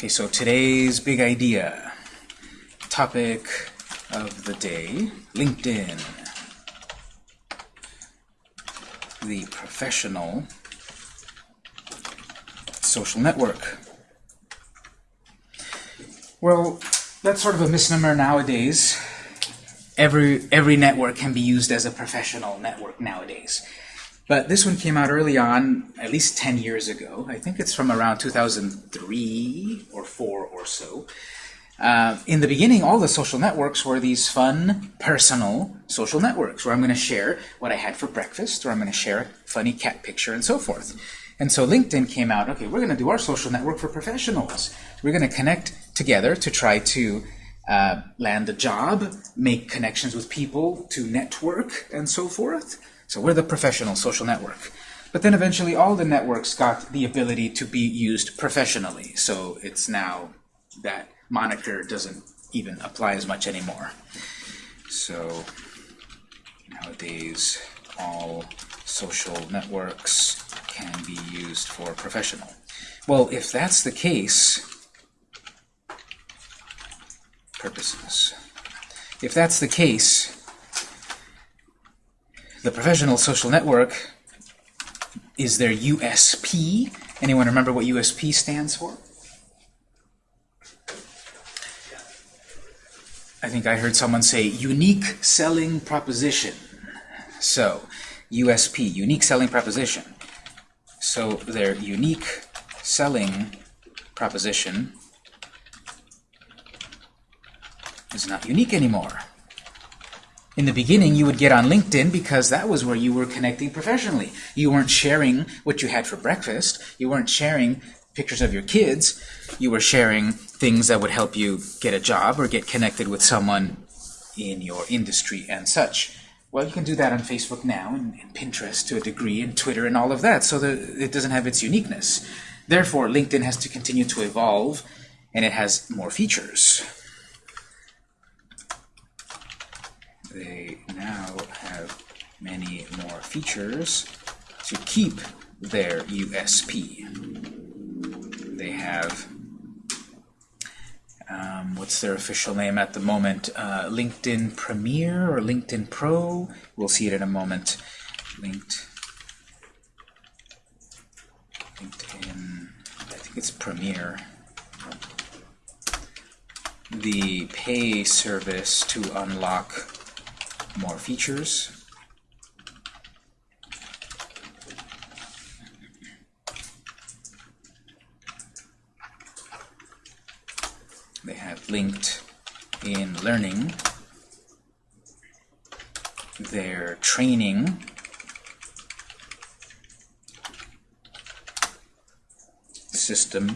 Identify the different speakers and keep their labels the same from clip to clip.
Speaker 1: Okay, so today's big idea, topic of the day, LinkedIn. The professional social network. Well, that's sort of a misnomer nowadays. Every, every network can be used as a professional network nowadays. But this one came out early on, at least 10 years ago. I think it's from around 2003 or 4 or so. Uh, in the beginning, all the social networks were these fun, personal social networks where I'm going to share what I had for breakfast, or I'm going to share a funny cat picture, and so forth. And so LinkedIn came out, okay, we're going to do our social network for professionals. We're going to connect together to try to uh, land a job, make connections with people, to network, and so forth. So we're the professional social network. But then eventually all the networks got the ability to be used professionally. So it's now that moniker doesn't even apply as much anymore. So nowadays all social networks can be used for professional. Well, if that's the case, purposes. If that's the case, the professional social network is their USP. Anyone remember what USP stands for? I think I heard someone say unique selling proposition. So, USP, unique selling proposition. So their unique selling proposition is not unique anymore. In the beginning, you would get on LinkedIn because that was where you were connecting professionally. You weren't sharing what you had for breakfast. You weren't sharing pictures of your kids. You were sharing things that would help you get a job or get connected with someone in your industry and such. Well, you can do that on Facebook now, and, and Pinterest to a degree, and Twitter and all of that, so that it doesn't have its uniqueness. Therefore, LinkedIn has to continue to evolve, and it has more features. They now have many more features to keep their USP. They have um, what's their official name at the moment? Uh, LinkedIn Premier or LinkedIn Pro? We'll see it in a moment. Linked, LinkedIn, I think it's Premier. The pay service to unlock more features. They have linked in learning their training system.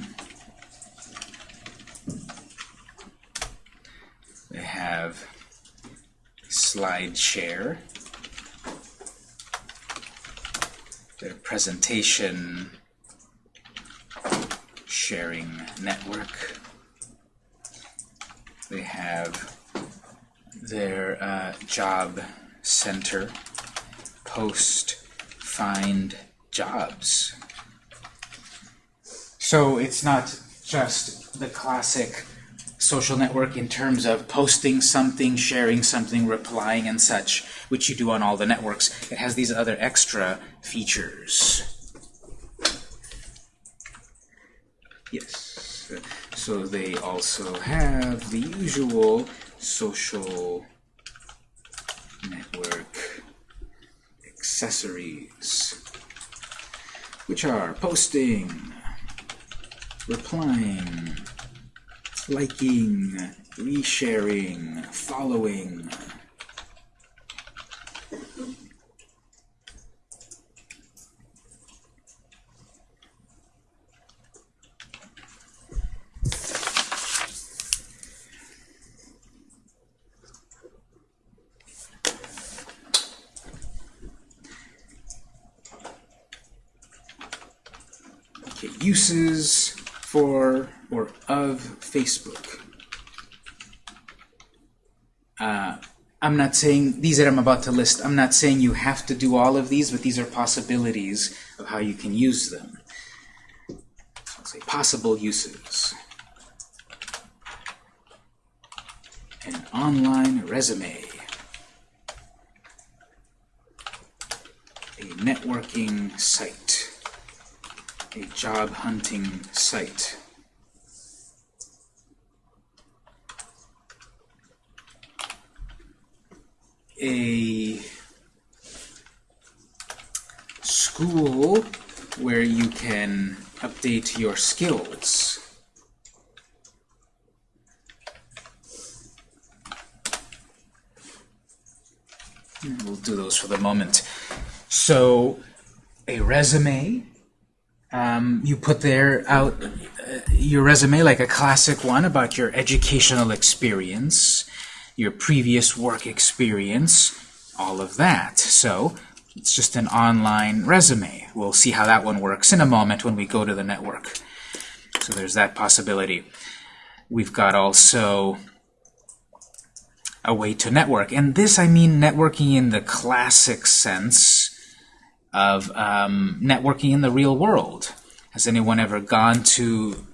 Speaker 1: They have SlideShare, their presentation sharing network. They have their uh, job center post find jobs. So it's not just the classic social network in terms of posting something, sharing something, replying and such, which you do on all the networks. It has these other extra features. Yes. So they also have the usual social network accessories, which are posting, replying, liking, resharing, following. Uses for or of Facebook. Uh, I'm not saying these that I'm about to list, I'm not saying you have to do all of these, but these are possibilities of how you can use them. So I'll say possible uses. An online resume. A networking site. A job hunting site. Update your skills. We'll do those for the moment. So, a resume, um, you put there out uh, your resume like a classic one about your educational experience, your previous work experience, all of that. So, it's just an online resume. We'll see how that one works in a moment when we go to the network. So there's that possibility. We've got also a way to network. And this, I mean networking in the classic sense of um, networking in the real world. Has anyone ever gone to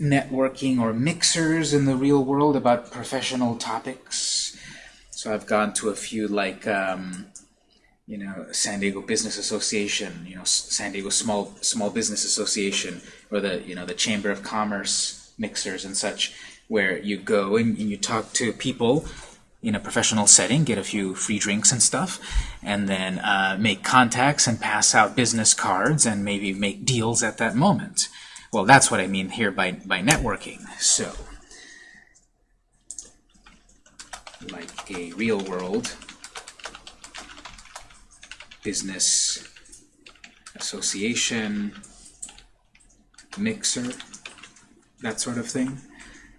Speaker 1: networking or mixers in the real world about professional topics? So I've gone to a few like, um, you know, San Diego Business Association, you know, San Diego Small Small Business Association, or the, you know, the Chamber of Commerce mixers and such, where you go and, and you talk to people in a professional setting, get a few free drinks and stuff, and then uh, make contacts and pass out business cards and maybe make deals at that moment. Well, that's what I mean here by, by networking. So, like a real world business association, mixer, that sort of thing.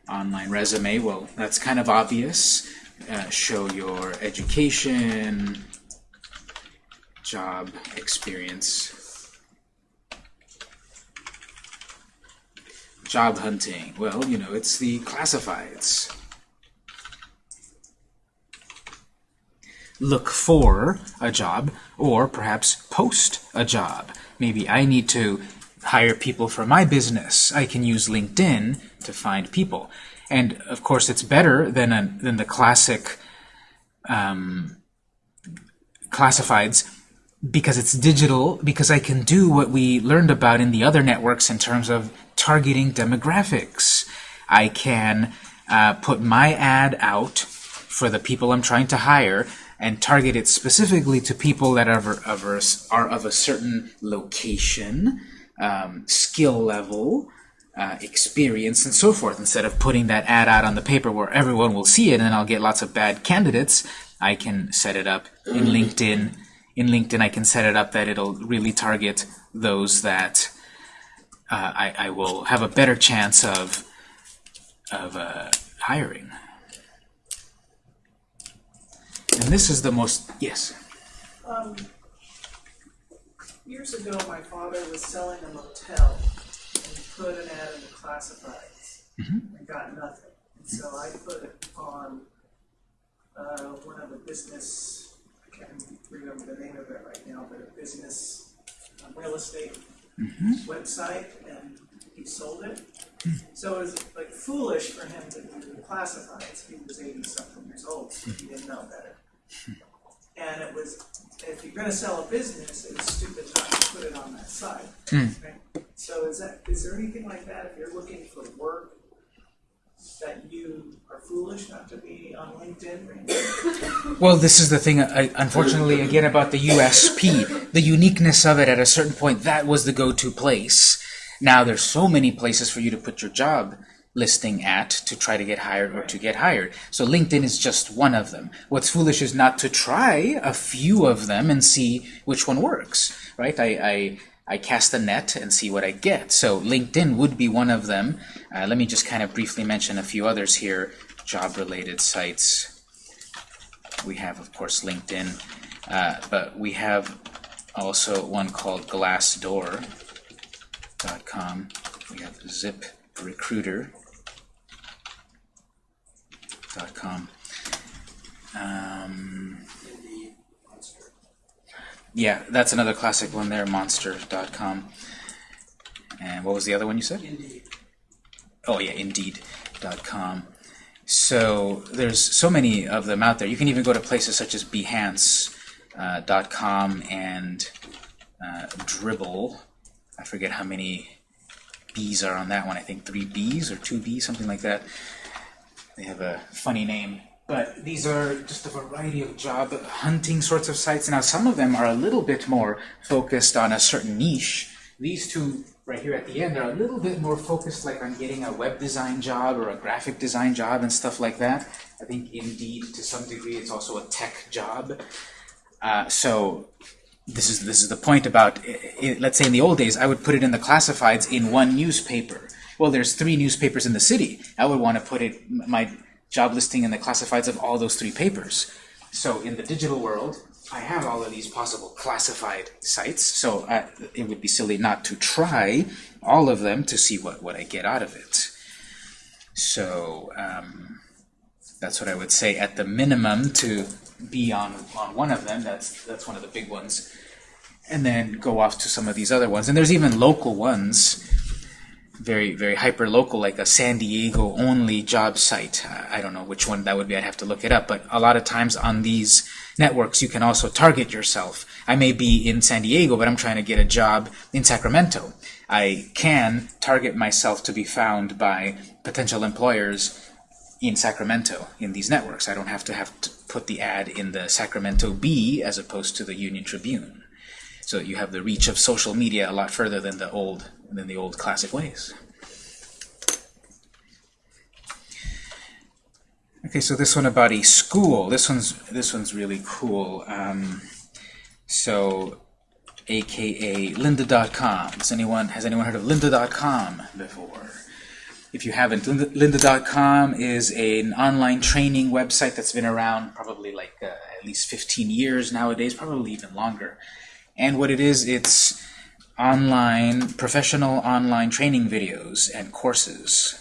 Speaker 1: Online resume, well, that's kind of obvious. Uh, show your education, job experience. Job hunting, well, you know, it's the classifieds. Look for a job, or perhaps post a job. Maybe I need to hire people for my business. I can use LinkedIn to find people. And of course, it's better than a, than the classic um, classifieds because it's digital, because I can do what we learned about in the other networks in terms of targeting demographics. I can uh, put my ad out for the people I'm trying to hire and target it specifically to people that are of a, are of a certain location, um, skill level, uh, experience, and so forth. Instead of putting that ad out on the paper where everyone will see it and I'll get lots of bad candidates, I can set it up in LinkedIn. In LinkedIn, I can set it up that it'll really target those that uh, I, I, will have a better chance of, of uh, hiring. And this is the most, yes?
Speaker 2: Um, years ago, my father was selling a motel and put an ad in the classifieds
Speaker 1: Mhm.
Speaker 2: and got nothing. And so I put it on uh, one of the business, I can't remember the name of it right now, but a business uh, real estate website and he sold it. So it was like foolish for him to do the classifieds. He was eighty something years old, so he didn't know better. And it was, if you're gonna sell a business, it's stupid not to put it on that site. right? So is that, is there anything like that, if you're looking for work, that you are foolish not to be on LinkedIn? right?
Speaker 1: Well, this is the thing, uh, unfortunately, again, about the USP. The uniqueness of it at a certain point, that was the go-to place. Now, there's so many places for you to put your job listing at to try to get hired or to get hired. So LinkedIn is just one of them. What's foolish is not to try a few of them and see which one works, right? I, I, I cast a net and see what I get. So LinkedIn would be one of them. Uh, let me just kind of briefly mention a few others here. Job-related sites. We have, of course, LinkedIn, uh, but we have also one called Glassdoor.com. We have Um, yeah, that's another classic one there, Monster.com. And what was the other one you said?
Speaker 2: Indeed.
Speaker 1: Oh yeah, Indeed.com. So there's so many of them out there. You can even go to places such as Behance.com and uh, Dribbble. I forget how many B's are on that one. I think three B's or two B's, something like that. They have a funny name. But these are just a variety of job hunting sorts of sites. Now, some of them are a little bit more focused on a certain niche. These two right here at the end are a little bit more focused like on getting a web design job or a graphic design job and stuff like that. I think Indeed, to some degree, it's also a tech job. Uh, so this is this is the point about it, let's say in the old days I would put it in the classifieds in one newspaper. Well, there's three newspapers in the city. I would want to put it my job listing in the classifieds of all those three papers. So in the digital world, I have all of these possible classified sites, so I, it would be silly not to try all of them to see what, what I get out of it. So um, that's what I would say at the minimum to be on, on one of them. That's, that's one of the big ones. And then go off to some of these other ones. And there's even local ones very, very hyper-local, like a San Diego only job site. Uh, I don't know which one that would be. I'd have to look it up. But a lot of times on these networks, you can also target yourself. I may be in San Diego, but I'm trying to get a job in Sacramento. I can target myself to be found by potential employers in Sacramento in these networks. I don't have to have to put the ad in the Sacramento Bee as opposed to the Union Tribune. So you have the reach of social media a lot further than the old than the old classic ways. Okay, so this one about a school. This one's this one's really cool. Um, so, AKA lynda.com. Has anyone has anyone heard of lynda.com before? If you haven't, lynda.com is an online training website that's been around probably like uh, at least 15 years nowadays, probably even longer. And what it is, it's online, professional online training videos and courses.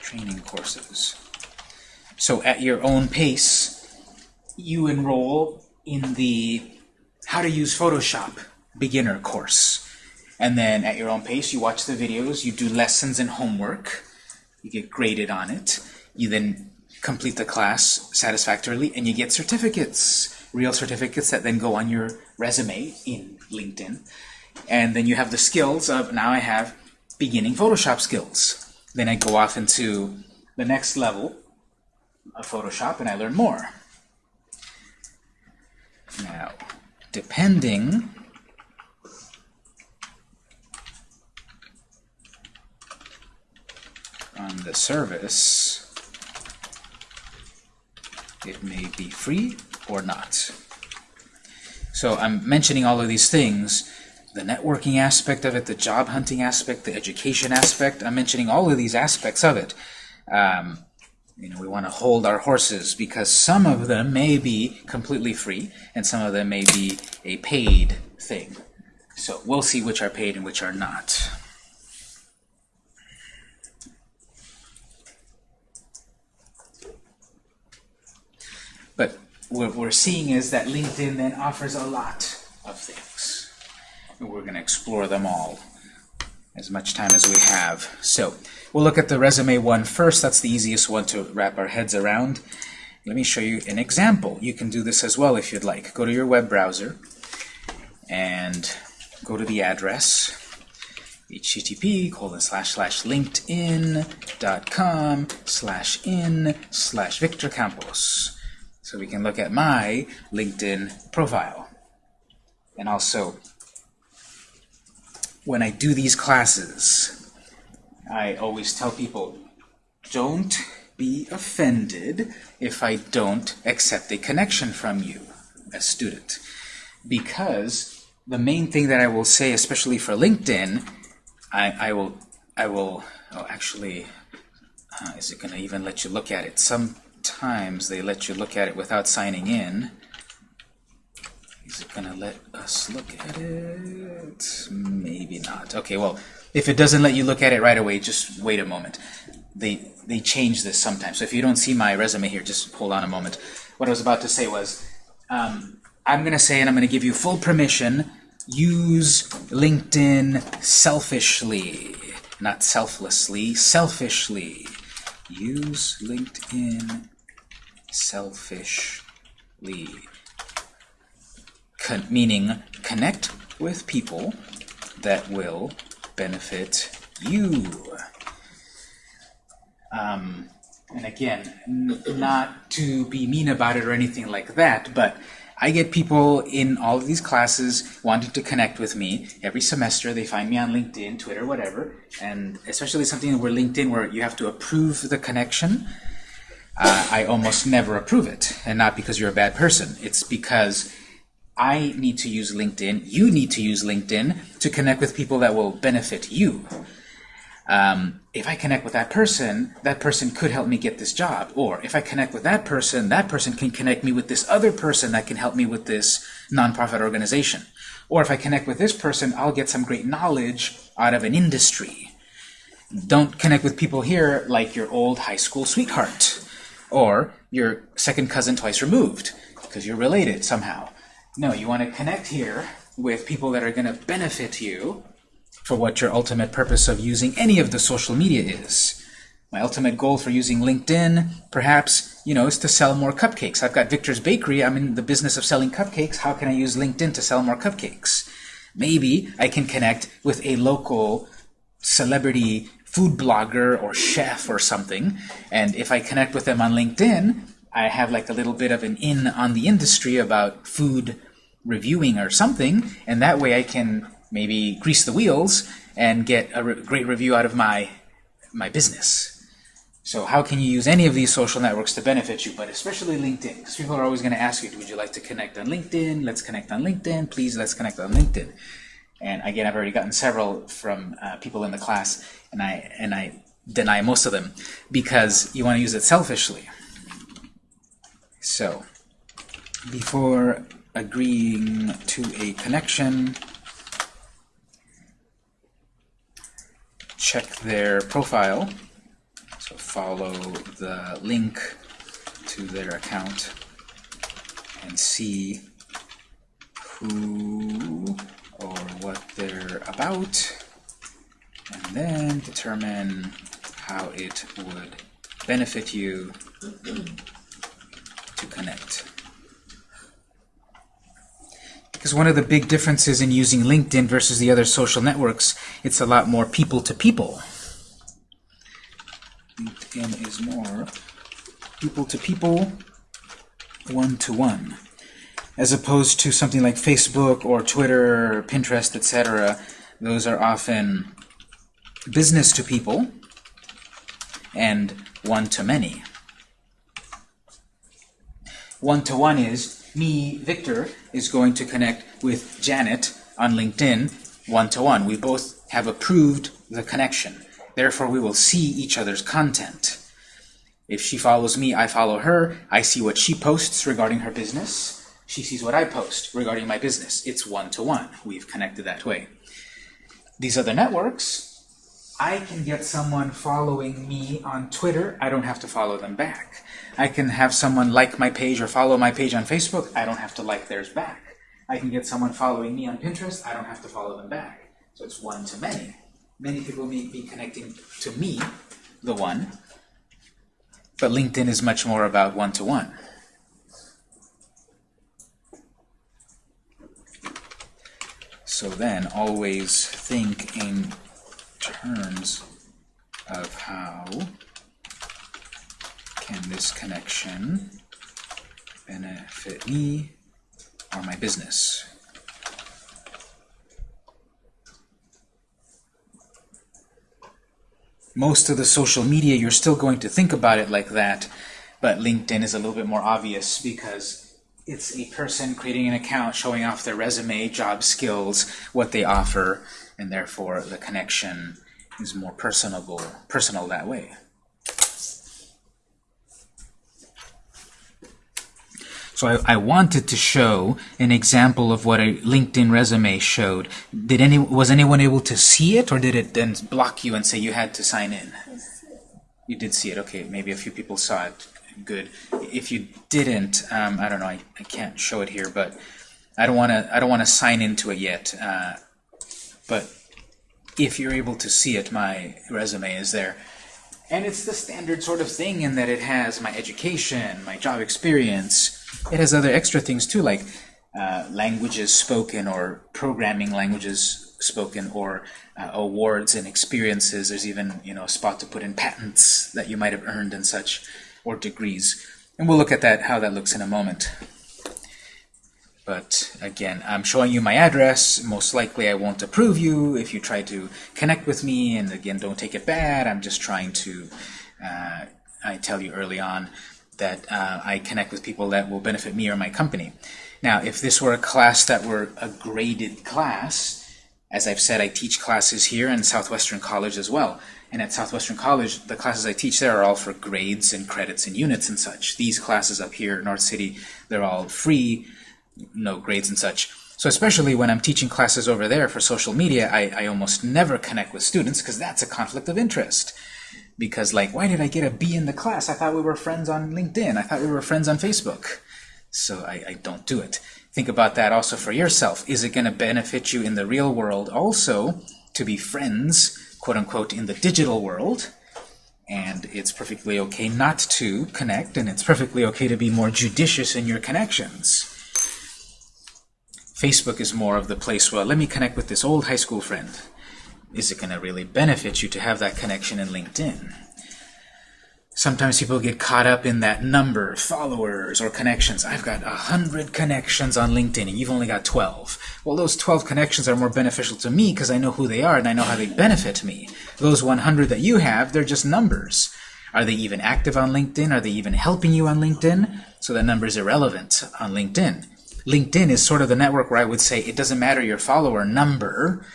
Speaker 1: Training courses. So at your own pace, you enroll in the How to Use Photoshop beginner course. And then at your own pace, you watch the videos, you do lessons and homework, you get graded on it, you then complete the class satisfactorily, and you get certificates real certificates that then go on your resume in LinkedIn. And then you have the skills of, now I have beginning Photoshop skills. Then I go off into the next level of Photoshop and I learn more. Now, depending on the service, it may be free or not. So I'm mentioning all of these things, the networking aspect of it, the job hunting aspect, the education aspect, I'm mentioning all of these aspects of it. Um, you know, we want to hold our horses because some of them may be completely free and some of them may be a paid thing. So we'll see which are paid and which are not. But what we're seeing is that LinkedIn then offers a lot of things. And we're going to explore them all as much time as we have. So we'll look at the resume one first. That's the easiest one to wrap our heads around. Let me show you an example. You can do this as well if you'd like. Go to your web browser and go to the address http colon slash slash linkedin.com slash in slash Victor Campos. So we can look at my LinkedIn profile. And also, when I do these classes, I always tell people, don't be offended if I don't accept a connection from you, as a student. Because the main thing that I will say, especially for LinkedIn, I, I will, I will, oh, actually, uh, is it going to even let you look at it? Some times they let you look at it without signing in. Is it going to let us look at it? Maybe not. Okay, well, if it doesn't let you look at it right away, just wait a moment. They, they change this sometimes. So if you don't see my resume here, just hold on a moment. What I was about to say was, um, I'm going to say, and I'm going to give you full permission, use LinkedIn selfishly. not selflessly, selfishly. Use LinkedIn selfishly. Con meaning connect with people that will benefit you. Um, and again, not to be mean about it or anything like that, but I get people in all of these classes wanting to connect with me every semester. They find me on LinkedIn, Twitter, whatever, and especially something where LinkedIn where you have to approve the connection. Uh, I almost never approve it, and not because you're a bad person. It's because I need to use LinkedIn, you need to use LinkedIn to connect with people that will benefit you. Um, if I connect with that person, that person could help me get this job. Or if I connect with that person, that person can connect me with this other person that can help me with this nonprofit organization. Or if I connect with this person, I'll get some great knowledge out of an industry. Don't connect with people here like your old high school sweetheart or your second cousin twice removed because you're related somehow. No, you want to connect here with people that are going to benefit you for what your ultimate purpose of using any of the social media is. My ultimate goal for using LinkedIn, perhaps, you know, is to sell more cupcakes. I've got Victor's Bakery. I'm in the business of selling cupcakes. How can I use LinkedIn to sell more cupcakes? Maybe I can connect with a local celebrity food blogger or chef or something, and if I connect with them on LinkedIn, I have like a little bit of an in on the industry about food reviewing or something, and that way I can maybe grease the wheels and get a re great review out of my my business. So how can you use any of these social networks to benefit you, but especially LinkedIn? Because people are always going to ask you, would you like to connect on LinkedIn? Let's connect on LinkedIn. Please, let's connect on LinkedIn. And again, I've already gotten several from uh, people in the class, and I and I deny most of them because you want to use it selfishly. So, before agreeing to a connection, check their profile. So follow the link to their account and see who or what they're about, and then determine how it would benefit you to connect. Because one of the big differences in using LinkedIn versus the other social networks, it's a lot more people to people. LinkedIn is more people to people, one to one. As opposed to something like Facebook or Twitter or Pinterest, etc. Those are often business to people and one to many. One to one is me, Victor, is going to connect with Janet on LinkedIn one-to-one. -one. We both have approved the connection. Therefore, we will see each other's content. If she follows me, I follow her. I see what she posts regarding her business. She sees what I post regarding my business. It's one-to-one. -one. We've connected that way. These other networks, I can get someone following me on Twitter. I don't have to follow them back. I can have someone like my page or follow my page on Facebook. I don't have to like theirs back. I can get someone following me on Pinterest. I don't have to follow them back. So it's one to many. Many people may be connecting to me, the one, but LinkedIn is much more about one-to-one. -one. So then, always think in terms of how can this connection benefit me or my business? Most of the social media, you're still going to think about it like that, but LinkedIn is a little bit more obvious because it's a person creating an account showing off their resume, job skills, what they offer, and therefore the connection is more personable, personal that way. So I, I, wanted to show an example of what a LinkedIn resume showed. Did any was anyone able to see it, or did it then block you and say you had to sign in? You did see it. Okay, maybe a few people saw it. Good. If you didn't, um, I don't know. I, I can't show it here, but I don't want to. I don't want to sign into it yet. Uh, but if you're able to see it, my resume is there. And it's the standard sort of thing in that it has my education, my job experience. It has other extra things too, like uh, languages spoken or programming languages spoken or uh, awards and experiences. There's even you know a spot to put in patents that you might have earned and such, or degrees. And we'll look at that how that looks in a moment. But again, I'm showing you my address. Most likely I won't approve you if you try to connect with me. And again, don't take it bad. I'm just trying to, uh, I tell you early on that uh, I connect with people that will benefit me or my company. Now, if this were a class that were a graded class, as I've said, I teach classes here in Southwestern College as well. And at Southwestern College, the classes I teach there are all for grades and credits and units and such. These classes up here North City, they're all free no grades and such. So especially when I'm teaching classes over there for social media, I, I almost never connect with students because that's a conflict of interest. Because like, why did I get a B in the class? I thought we were friends on LinkedIn. I thought we were friends on Facebook. So I, I don't do it. Think about that also for yourself. Is it going to benefit you in the real world also to be friends, quote unquote, in the digital world? And it's perfectly okay not to connect, and it's perfectly okay to be more judicious in your connections. Facebook is more of the place, where, let me connect with this old high school friend. Is it going to really benefit you to have that connection in LinkedIn? Sometimes people get caught up in that number, followers or connections. I've got a hundred connections on LinkedIn and you've only got 12. Well, those 12 connections are more beneficial to me because I know who they are and I know how they benefit me. Those 100 that you have, they're just numbers. Are they even active on LinkedIn? Are they even helping you on LinkedIn? So that number is irrelevant on LinkedIn. LinkedIn is sort of the network where I would say it doesn't matter your follower number.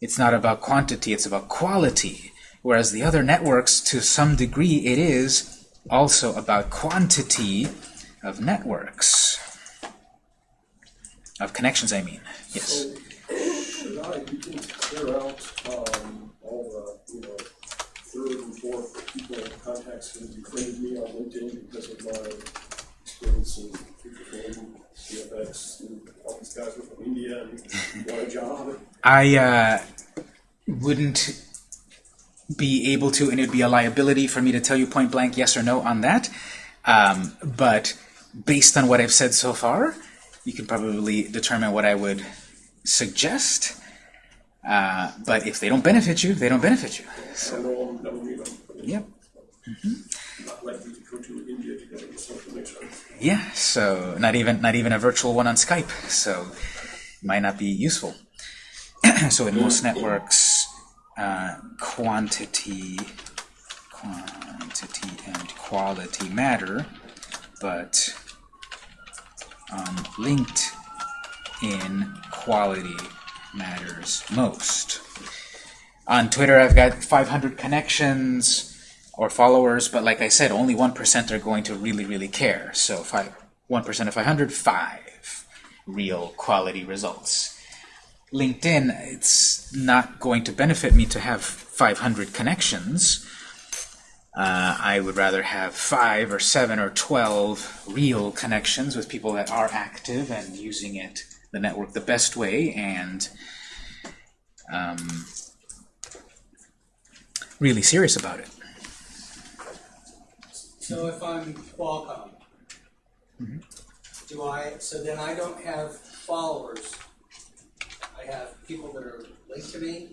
Speaker 1: It's not about quantity, it's about quality. Whereas the other networks, to some degree, it is also about quantity of networks. Of connections, I mean. Yes.
Speaker 3: So, now you can clear out, um, all the, you know, third and fourth people contacts who befriended me on LinkedIn because of my experience in future CFX, and all these guys from India and a job.
Speaker 1: I uh, wouldn't be able to, and it would be a liability for me to tell you point blank yes or no on that. Um, but based on what I've said so far, you can probably determine what I would suggest. Uh, but if they don't benefit you, they don't benefit you.
Speaker 3: So.
Speaker 1: Yep.
Speaker 3: Social mixer.
Speaker 1: Yeah. So not even not even a virtual one on Skype. So might not be useful. so in most networks, uh, quantity, quantity and quality matter, but um, linked in quality matters most. On Twitter, I've got 500 connections or followers, but like I said, only 1% are going to really, really care. So five, 1% of 500, 5 real quality results. LinkedIn, it's not going to benefit me to have 500 connections. Uh, I would rather have 5 or 7 or 12 real connections with people that are active and using it, the network, the best way and um, really serious about it.
Speaker 4: So if I'm Qualcomm, do I, so then I don't have followers. I have people that are linked to me.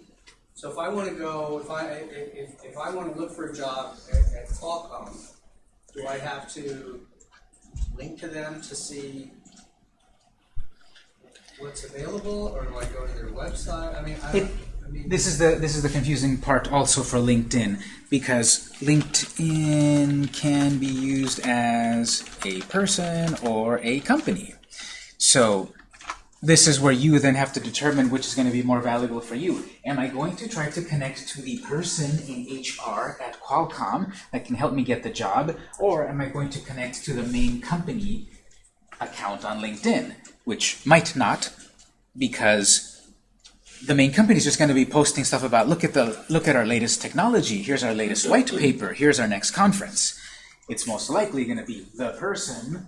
Speaker 4: So if I want to go, if I, if, if I want to look for a job at, at Qualcomm, do I have to link to them to see what's available, or do I go to their website? I mean, I, I mean.
Speaker 1: This is the this is the confusing part also for LinkedIn because LinkedIn can be used as a person or a company. So this is where you then have to determine which is going to be more valuable for you. Am I going to try to connect to the person in HR at Qualcomm that can help me get the job, or am I going to connect to the main company account on LinkedIn, which might not, because the main company is just going to be posting stuff about look at the look at our latest technology. Here's our latest white paper. Here's our next conference. It's most likely going to be the person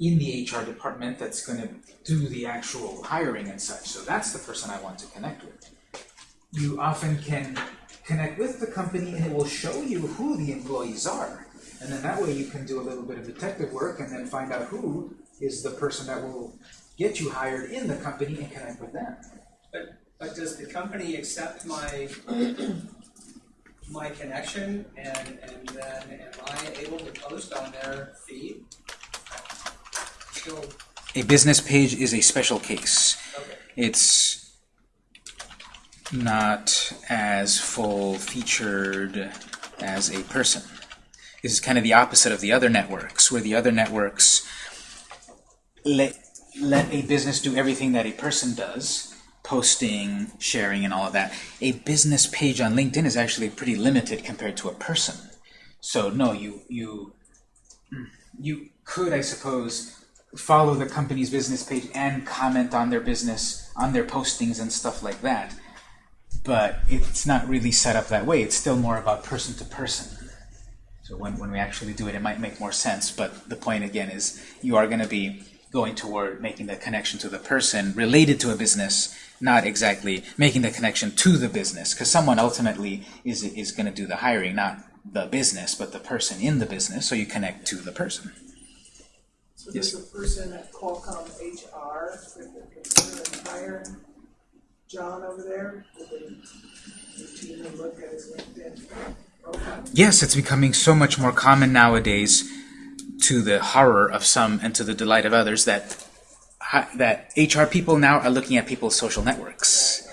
Speaker 1: in the HR department that's going to do the actual hiring and such. So that's the person I want to connect with. you often can connect with the company and it will show you who the employees are. And then that way you can do a little bit of detective work and then find out who is the person that will get you hired in the company and connect with them.
Speaker 4: But, but does the company accept my, my connection and, and then am I able to post on their feed?
Speaker 1: A business page is a special case.
Speaker 4: okay,
Speaker 1: It's not as full featured as a person. This is kind of the opposite of the other networks, where the other networks let, let a business do everything that a person does, posting, sharing, and all of that. A business page on LinkedIn is actually pretty limited compared to a person. So no, you you you could, I suppose, follow the company's business page and comment on their business, on their postings and stuff like that. But it's not really set up that way. It's still more about person to person. So when, when we actually do it, it might make more sense. But the point again is you are going to be going toward making the connection to the person related to a business, not exactly making the connection to the business, because someone ultimately is, is going to do the hiring, not the business, but the person in the business. So you connect to the person.
Speaker 2: So there's a person at Qualcomm HR that consider hire John over there?
Speaker 1: Yes, it's becoming so much more common nowadays, to the horror of some and to the delight of others, that that HR people now are looking at people's social networks.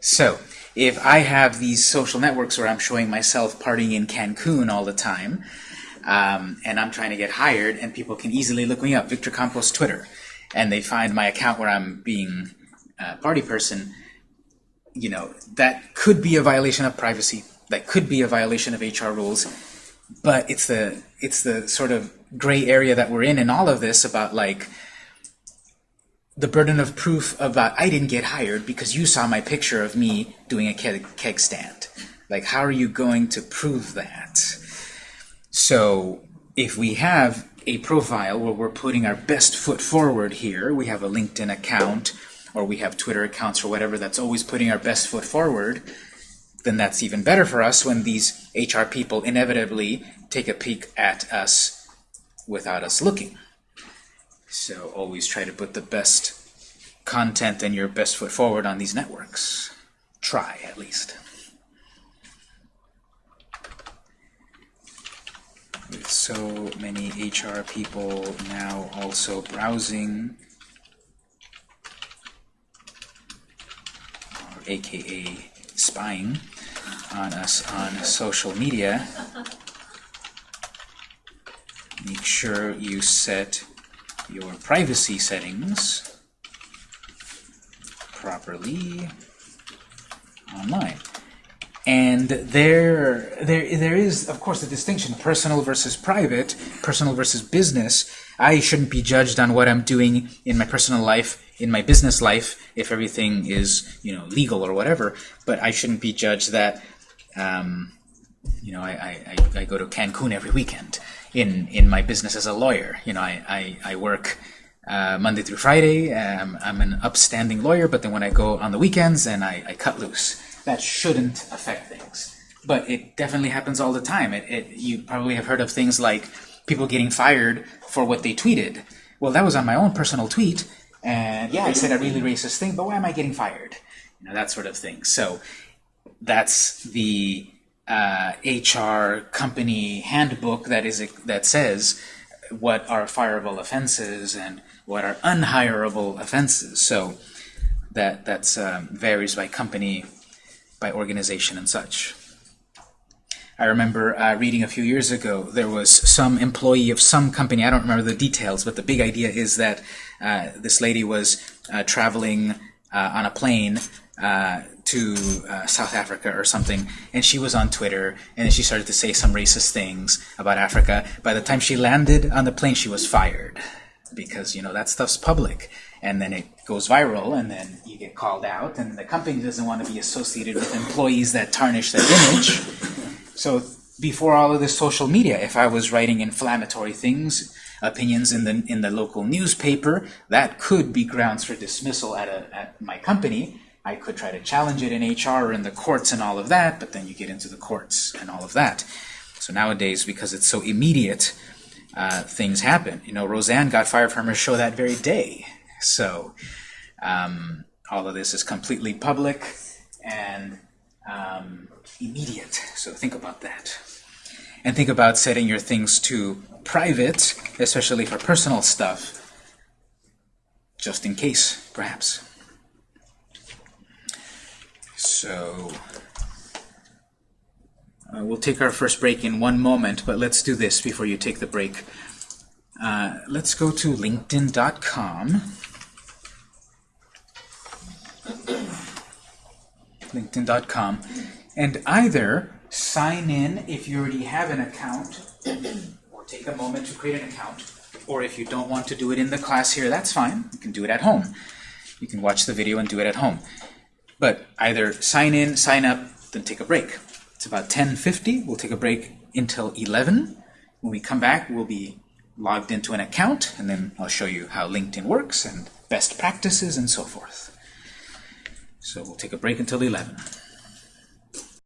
Speaker 1: So, if I have these social networks where I'm showing myself partying in Cancun all the time, um, and I'm trying to get hired, and people can easily look me up, Victor Campos Twitter, and they find my account where I'm being a party person, you know, that could be a violation of privacy. That could be a violation of HR rules. But it's the it's the sort of gray area that we're in in all of this about like the burden of proof about I didn't get hired because you saw my picture of me doing a keg, keg stand. Like, how are you going to prove that? So, if we have a profile where we're putting our best foot forward here, we have a LinkedIn account or we have Twitter accounts or whatever that's always putting our best foot forward, then that's even better for us when these HR people inevitably take a peek at us without us looking. So always try to put the best content and your best foot forward on these networks. Try, at least. With so many HR people now also browsing, uh, or aka spying on us on social media, make sure you set your privacy settings properly online. And there, there, there is, of course, a distinction: personal versus private, personal versus business. I shouldn't be judged on what I'm doing in my personal life, in my business life, if everything is, you know, legal or whatever. But I shouldn't be judged that, um, you know, I, I, I- go to Cancun every weekend in, in my business as a lawyer. You know, I, I, I work uh, Monday through Friday. Um, I'm an upstanding lawyer, but then when I go on the weekends and I, I cut loose, that shouldn't affect things. But it definitely happens all the time. It, it, you probably have heard of things like people getting fired for what they tweeted. Well, that was on my own personal tweet, and yeah, I said a really racist thing, but why am I getting fired? You know, that sort of thing. So that's the uh, HR company handbook that is that says what are fireable offenses and what are unhireable offenses. So that that's um, varies by company, by organization, and such. I remember uh, reading a few years ago there was some employee of some company. I don't remember the details, but the big idea is that uh, this lady was uh, traveling uh, on a plane uh, to uh, South Africa or something, and she was on Twitter, and she started to say some racist things about Africa. By the time she landed on the plane, she was fired because you know that stuff's public, and then it goes viral, and then you get called out, and the company doesn't want to be associated with employees that tarnish their image. So before all of this social media, if I was writing inflammatory things, opinions in the in the local newspaper, that could be grounds for dismissal at a at my company. I could try to challenge it in HR or in the courts and all of that, but then you get into the courts and all of that. So nowadays, because it's so immediate, uh, things happen. You know, Roseanne got fired from her show that very day. So um, all of this is completely public and um, immediate. So think about that. And think about setting your things to private, especially for personal stuff, just in case, perhaps. So uh, we'll take our first break in one moment, but let's do this before you take the break. Uh, let's go to linkedin.com. linkedin.com and either sign in if you already have an account or take a moment to create an account or if you don't want to do it in the class here that's fine. You can do it at home. You can watch the video and do it at home. But either sign in sign up then take a break. It's about 10:50 we'll take a break until 11 when we come back we'll be logged into an account and then I'll show you how LinkedIn works and best practices and so forth so we'll take a break until 11